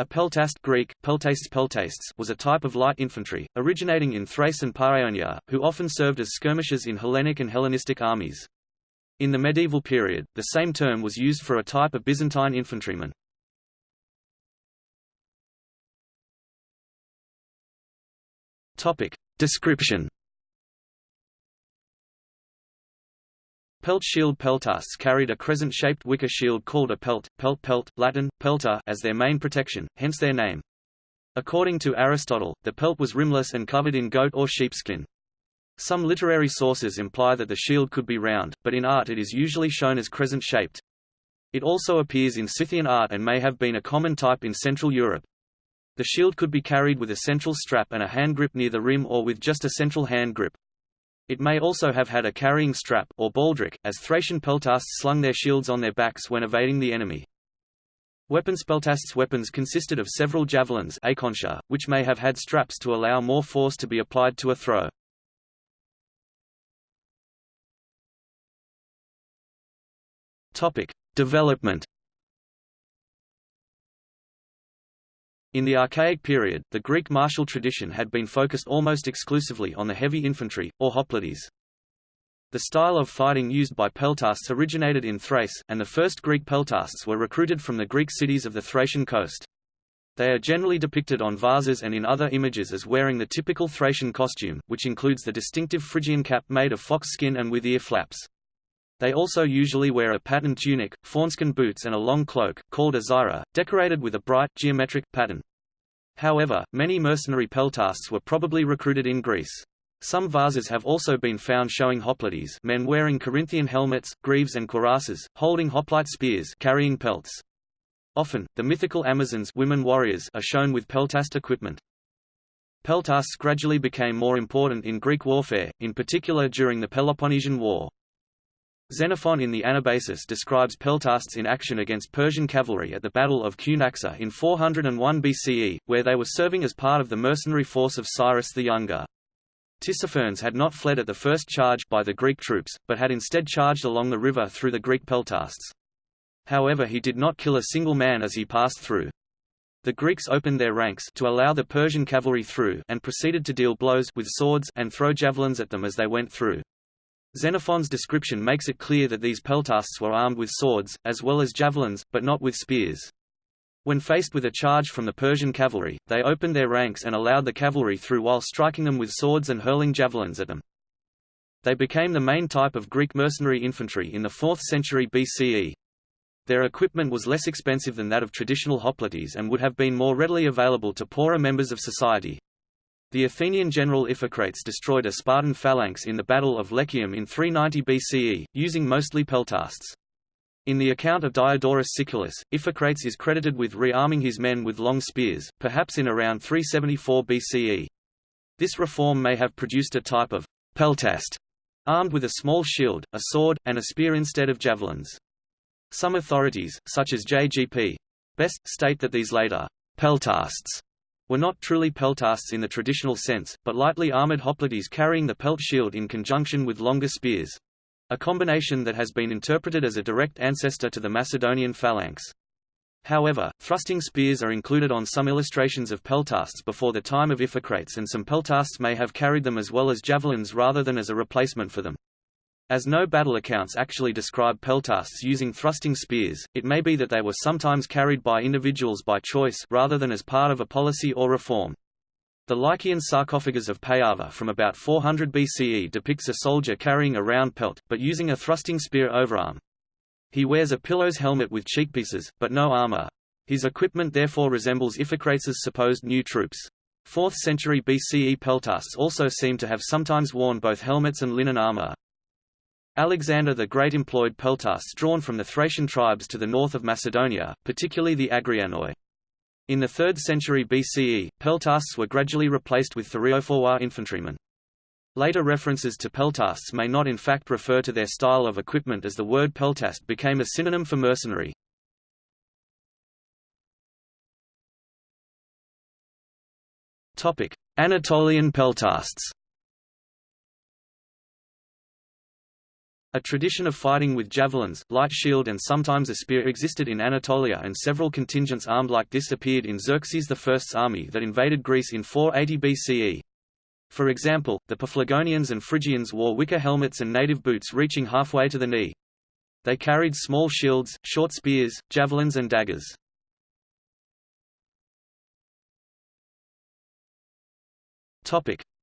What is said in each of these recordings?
A peltast Greek, peltastes peltastes was a type of light infantry, originating in Thrace and Paeonia, who often served as skirmishers in Hellenic and Hellenistic armies. In the medieval period, the same term was used for a type of Byzantine infantryman. Topic. Description Pelt shield peltasts carried a crescent-shaped wicker shield called a pelt, pelt pelt, Latin, pelta as their main protection, hence their name. According to Aristotle, the pelt was rimless and covered in goat or sheepskin. Some literary sources imply that the shield could be round, but in art it is usually shown as crescent-shaped. It also appears in Scythian art and may have been a common type in Central Europe. The shield could be carried with a central strap and a hand grip near the rim or with just a central hand grip. It may also have had a carrying strap or baldric, as Thracian peltasts slung their shields on their backs when evading the enemy. Weapons peltasts weapons consisted of several javelins acontia, which may have had straps to allow more force to be applied to a throw. Topic: Development In the Archaic period, the Greek martial tradition had been focused almost exclusively on the heavy infantry, or hoplites. The style of fighting used by peltasts originated in Thrace, and the first Greek peltasts were recruited from the Greek cities of the Thracian coast. They are generally depicted on vases and in other images as wearing the typical Thracian costume, which includes the distinctive Phrygian cap made of fox skin and with ear flaps. They also usually wear a patterned tunic, fawnskin boots and a long cloak, called a zeira, decorated with a bright, geometric, pattern. However, many mercenary peltasts were probably recruited in Greece. Some vases have also been found showing hoplites men wearing Corinthian helmets, greaves and cuirasses, holding hoplite spears carrying pelts. Often, the mythical Amazons women warriors are shown with peltast equipment. Peltasts gradually became more important in Greek warfare, in particular during the Peloponnesian War. Xenophon in the Anabasis describes peltasts in action against Persian cavalry at the Battle of Cunaxa in 401 BCE, where they were serving as part of the mercenary force of Cyrus the Younger. Tissaphernes had not fled at the first charge by the Greek troops, but had instead charged along the river through the Greek peltasts. However he did not kill a single man as he passed through. The Greeks opened their ranks to allow the Persian cavalry through and proceeded to deal blows with swords and throw javelins at them as they went through. Xenophon's description makes it clear that these peltasts were armed with swords, as well as javelins, but not with spears. When faced with a charge from the Persian cavalry, they opened their ranks and allowed the cavalry through while striking them with swords and hurling javelins at them. They became the main type of Greek mercenary infantry in the 4th century BCE. Their equipment was less expensive than that of traditional hoplites and would have been more readily available to poorer members of society. The Athenian general Iphicrates destroyed a Spartan phalanx in the Battle of Lechaeum in 390 BCE, using mostly peltasts. In the account of Diodorus Siculus, Iphicrates is credited with re-arming his men with long spears, perhaps in around 374 BCE. This reform may have produced a type of peltast, armed with a small shield, a sword, and a spear instead of javelins. Some authorities, such as J.G.P. Best, state that these later peltasts were not truly peltasts in the traditional sense, but lightly armored hoplites carrying the pelt shield in conjunction with longer spears. A combination that has been interpreted as a direct ancestor to the Macedonian phalanx. However, thrusting spears are included on some illustrations of peltasts before the time of Iphicrates and some peltasts may have carried them as well as javelins rather than as a replacement for them. As no battle accounts actually describe peltasts using thrusting spears, it may be that they were sometimes carried by individuals by choice rather than as part of a policy or reform. The Lycian sarcophagus of Payava from about 400 BCE depicts a soldier carrying a round pelt, but using a thrusting spear overarm. He wears a pilos helmet with cheekpieces, but no armor. His equipment therefore resembles Iphicrates' supposed new troops. 4th century BCE peltasts also seem to have sometimes worn both helmets and linen armor. Alexander the Great employed peltasts drawn from the Thracian tribes to the north of Macedonia, particularly the Agrianoi. In the 3rd century BCE, peltasts were gradually replaced with thureophoroi infantrymen. Later references to peltasts may not in fact refer to their style of equipment as the word peltast became a synonym for mercenary. Anatolian peltasts A tradition of fighting with javelins, light shield and sometimes a spear existed in Anatolia and several contingents armed like this appeared in Xerxes I's army that invaded Greece in 480 BCE. For example, the Paphlagonians and Phrygians wore wicker helmets and native boots reaching halfway to the knee. They carried small shields, short spears, javelins and daggers.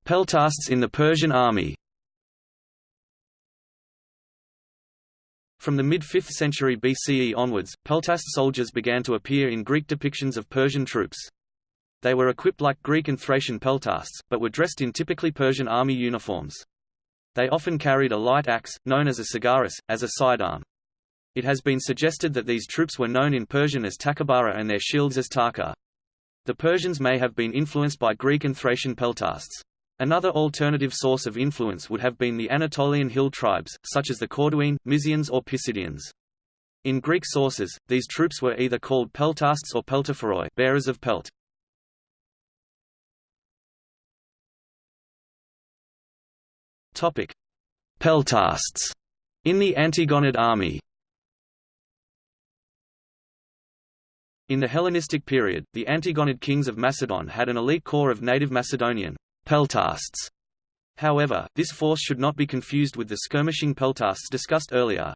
Peltasts in the Persian army From the mid-5th century BCE onwards, peltast soldiers began to appear in Greek depictions of Persian troops. They were equipped like Greek and Thracian peltasts, but were dressed in typically Persian army uniforms. They often carried a light axe, known as a sagaris, as a sidearm. It has been suggested that these troops were known in Persian as takabara and their shields as taka. The Persians may have been influenced by Greek and Thracian peltasts. Another alternative source of influence would have been the Anatolian hill tribes, such as the Corduene, Mysians or Pisidians. In Greek sources, these troops were either called peltasts or peltaphoroi bearers of pelt. Peltasts in the Antigonid army. In the Hellenistic period, the Antigonid kings of Macedon had an elite corps of native Macedonian peltasts. However, this force should not be confused with the skirmishing peltasts discussed earlier.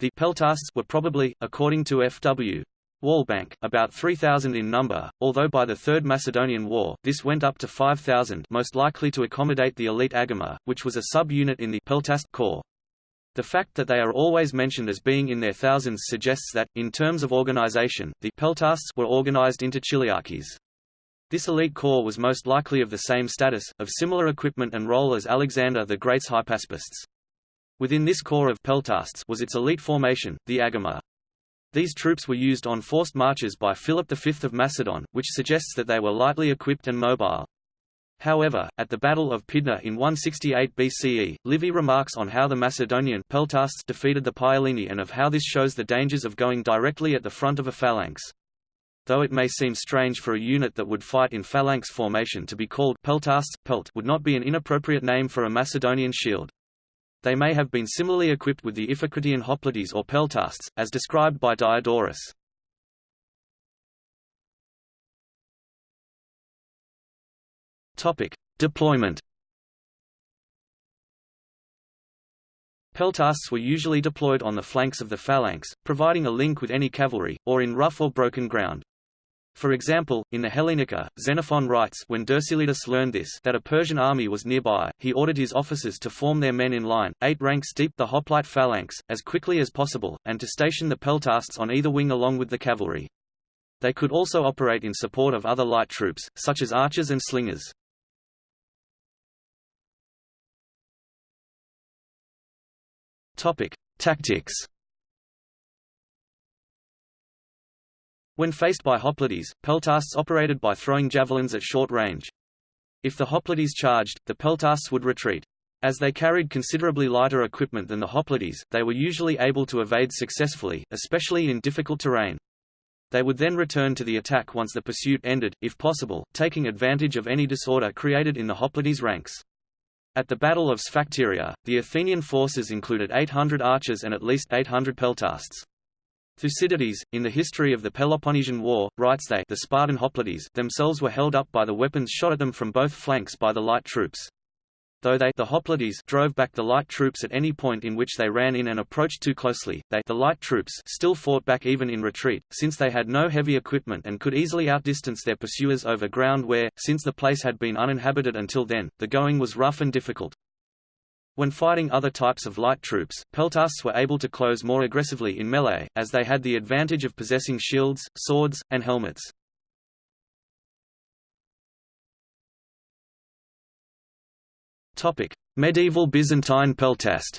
The peltasts were probably, according to F.W. Walbank, about 3,000 in number, although by the Third Macedonian War, this went up to 5,000 most likely to accommodate the elite agema, which was a sub-unit in the peltast corps. The fact that they are always mentioned as being in their thousands suggests that, in terms of organization, the peltasts were organized into chiliarchies. This elite corps was most likely of the same status, of similar equipment and role as Alexander the Great's hypaspists. Within this corps of peltasts was its elite formation, the agema. These troops were used on forced marches by Philip V of Macedon, which suggests that they were lightly equipped and mobile. However, at the Battle of Pydna in 168 BCE, Livy remarks on how the Macedonian peltasts defeated the Paeligni and of how this shows the dangers of going directly at the front of a phalanx. Though it may seem strange for a unit that would fight in phalanx formation to be called peltasts, pelt would not be an inappropriate name for a Macedonian shield. They may have been similarly equipped with the Iphicratian hoplites or peltasts, as described by Diodorus. Topic: Deployment. Peltasts were usually deployed on the flanks of the phalanx, providing a link with any cavalry, or in rough or broken ground. For example, in the Hellenica, Xenophon writes when Dercyllidas learned this that a Persian army was nearby, he ordered his officers to form their men in line, eight ranks deep the hoplite phalanx, as quickly as possible, and to station the peltasts on either wing along with the cavalry. They could also operate in support of other light troops, such as archers and slingers. Tactics When faced by hoplites, peltasts operated by throwing javelins at short range. If the hoplites charged, the peltasts would retreat. As they carried considerably lighter equipment than the hoplites, they were usually able to evade successfully, especially in difficult terrain. They would then return to the attack once the pursuit ended, if possible, taking advantage of any disorder created in the hoplites' ranks. At the Battle of Sphacteria, the Athenian forces included 800 archers and at least 800 peltasts. Thucydides, in the history of the Peloponnesian War, writes they the Spartan hoplites themselves were held up by the weapons shot at them from both flanks by the light troops. Though they the hoplites drove back the light troops at any point in which they ran in and approached too closely, they the light troops still fought back even in retreat, since they had no heavy equipment and could easily outdistance their pursuers over ground where, since the place had been uninhabited until then, the going was rough and difficult. When fighting other types of light troops, peltasts were able to close more aggressively in melee, as they had the advantage of possessing shields, swords, and helmets. Medieval Byzantine peltast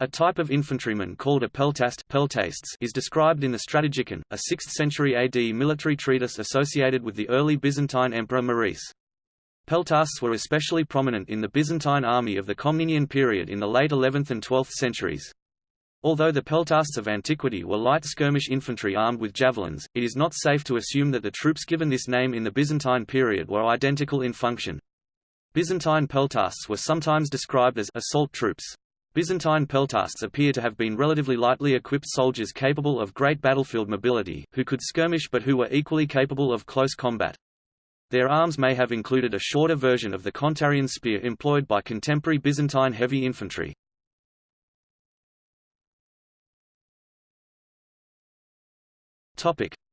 A type of infantryman called a peltast peltastes is described in the Strategikon, a 6th century AD military treatise associated with the early Byzantine emperor Maurice. Peltasts were especially prominent in the Byzantine army of the Komnenian period in the late 11th and 12th centuries. Although the peltasts of antiquity were light skirmish infantry armed with javelins, it is not safe to assume that the troops given this name in the Byzantine period were identical in function. Byzantine peltasts were sometimes described as assault troops. Byzantine peltasts appear to have been relatively lightly equipped soldiers capable of great battlefield mobility, who could skirmish but who were equally capable of close combat. Their arms may have included a shorter version of the kontarion spear employed by contemporary Byzantine heavy infantry.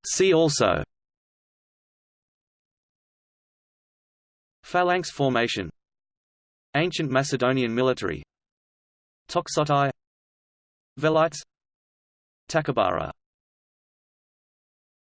See also. Phalanx formation. Ancient Macedonian military. Toxotai. Velites. Takabara